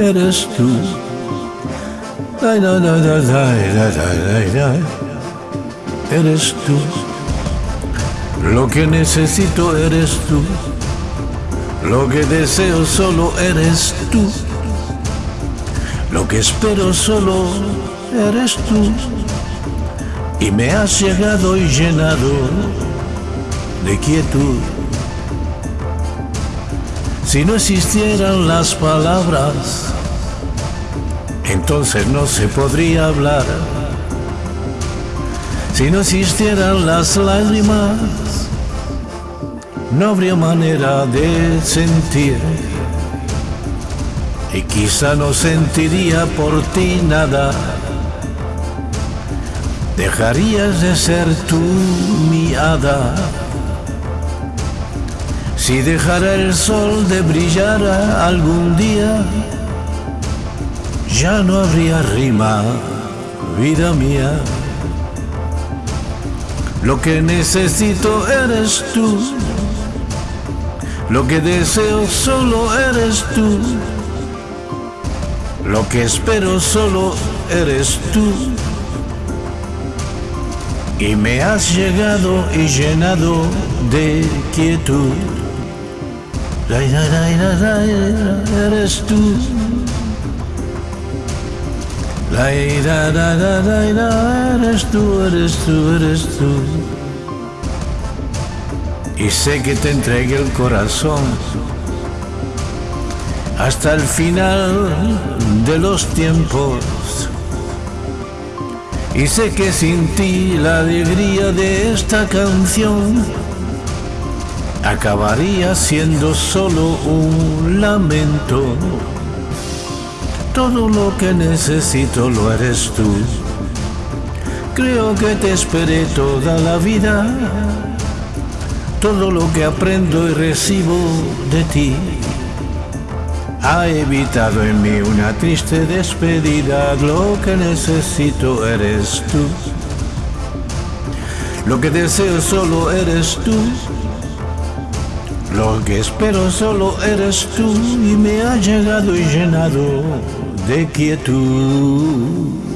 Eres tú. Eres tú. Lo que necesito eres tú. Lo que deseo solo eres tú. Lo que espero solo eres tú. Y me has llegado y llenado de quietud. Si no existieran las palabras, entonces no se podría hablar. Si no existieran las lágrimas, no habría manera de sentir. Y quizá no sentiría por ti nada. Dejarías de ser tú mi hada. Si dejara el sol de brillar algún día, ya no habría rima, vida mía. Lo que necesito eres tú, lo que deseo solo eres tú, lo que espero solo eres tú. Y me has llegado y llenado de quietud eres tú. Eres tú, eres tú, eres tú. Y sé que te entregué el corazón hasta el final de los tiempos. Y sé que sin ti la alegría de esta canción acabaría siendo solo un lamento. Todo lo que necesito lo eres tú. Creo que te esperé toda la vida. Todo lo que aprendo y recibo de ti ha evitado en mí una triste despedida. Lo que necesito eres tú. Lo que deseo solo eres tú. Lo que espero solo eres tú y me ha llegado y llenado de quietud.